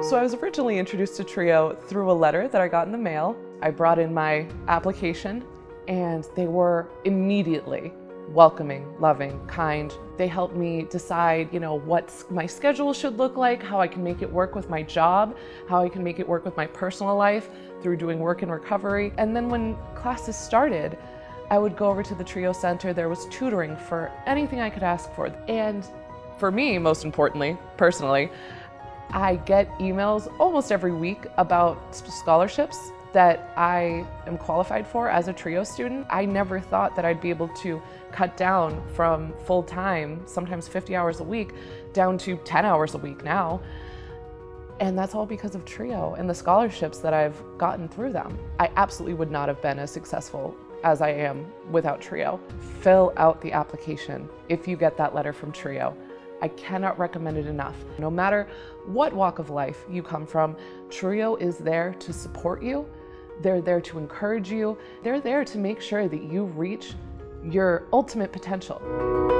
So I was originally introduced to TRIO through a letter that I got in the mail. I brought in my application and they were immediately welcoming, loving, kind. They helped me decide, you know, what my schedule should look like, how I can make it work with my job, how I can make it work with my personal life through doing work and recovery. And then when classes started, I would go over to the TRIO Center. There was tutoring for anything I could ask for. And for me, most importantly, personally, I get emails almost every week about scholarships that I am qualified for as a TRIO student. I never thought that I'd be able to cut down from full-time, sometimes 50 hours a week, down to 10 hours a week now. And that's all because of TRIO and the scholarships that I've gotten through them. I absolutely would not have been as successful as I am without TRIO. Fill out the application if you get that letter from TRIO. I cannot recommend it enough. No matter what walk of life you come from, TRIO is there to support you. They're there to encourage you. They're there to make sure that you reach your ultimate potential.